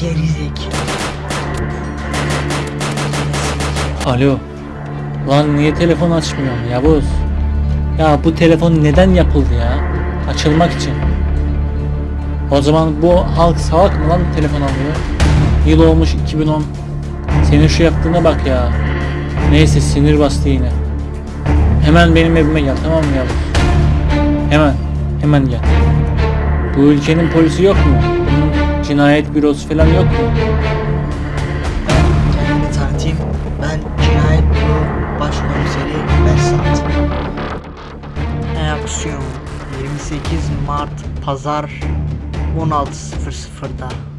Gerizekalı. Alo. Lan niye telefon açmıyorsun Yavuz? Ya bu telefon neden yapıldı ya? Açılmak için. O zaman bu halk salak mı lan telefon alıyor? Yıl olmuş 2010. Senin şu yaptığına bak ya. Neyse sinir bastı yine. Hemen benim evime gel tamam mı Yavuz? Hemen. Hemen gel. Bu ülkenin polisi yok mu? Bunun cinayet bürosu falan yok mu? Kendimi tanıtayım. Ben Cinayet Büro Başkomiseri Behzat. Reaksiyon 28 Mart Pazar 16.00'da.